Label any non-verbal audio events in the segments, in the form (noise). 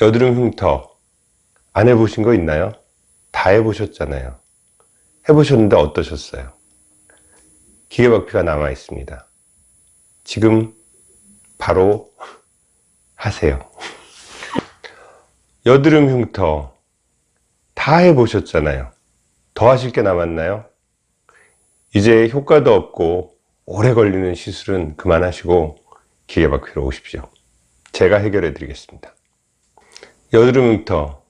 여드름 흉터 안 해보신 거 있나요? 다 해보셨잖아요. 해보셨는데 어떠셨어요? 기계박피가 남아 있습니다. 지금 바로 하세요. (laughs) 여드름 흉터 다 해보셨잖아요. 더 하실 게 남았나요? 이제 효과도 없고 오래 걸리는 시술은 그만하시고 기계박피로 오십시오. 제가 해결해 드리겠습니다. 여드름 흉터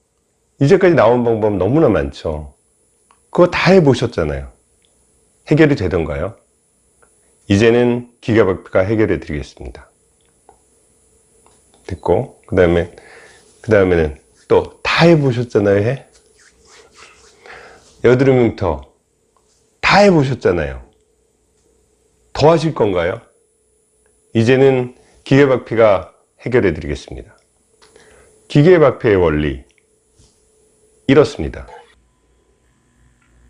이제까지 나온 방법 너무나 많죠. 그거 다 해보셨잖아요. 해결이 되던가요? 이제는 기계박피가 해결해 드리겠습니다. 됐고 그 다음에 그 다음에는 또 다 해보셨잖아요 해? 여드름 흉터 다 해보셨잖아요 더 하실 건가요? 이제는 기계박피가 해결해 드리겠습니다 기계박피의 원리. 이렇습니다.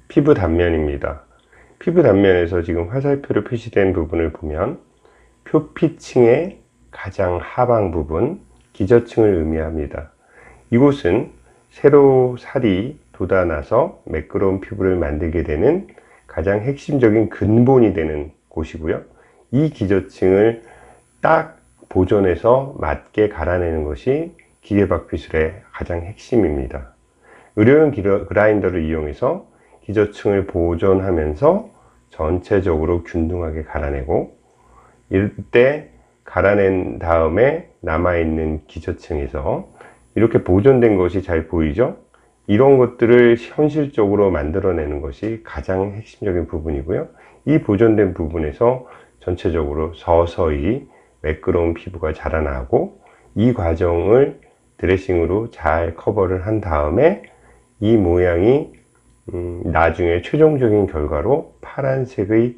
피부 단면입니다. 피부 단면에서 지금 화살표로 표시된 부분을 보면 표피층의 가장 하방 부분 기저층을 의미합니다. 이곳은 새로 살이 돋아나서 매끄러운 피부를 만들게 되는 가장 핵심적인 근본이 되는 곳이고요. 이 기저층을 딱 보존해서 맞게 갈아내는 것이 기계박피술의 가장 핵심입니다. 의료용 그라인더를 이용해서 기저층을 보존하면서 전체적으로 균등하게 갈아내고 이때 갈아낸 다음에 남아있는 기저층에서 이렇게 보존된 것이 잘 보이죠? 이런 것들을 현실적으로 만들어내는 것이 가장 핵심적인 부분이고요. 이 보존된 부분에서 전체적으로 서서히 매끄러운 피부가 자라나고 이 과정을 드레싱으로 잘 커버를 한 다음에 이 모양이 음, 나중에 최종적인 결과로 파란색의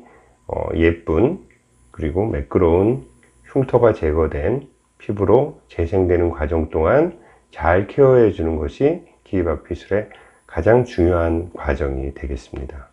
어, 예쁜 그리고 매끄러운 흉터가 제거된 피부로 재생되는 과정 동안 잘 케어해 주는 것이 기계박 피술의 가장 중요한 과정이 되겠습니다.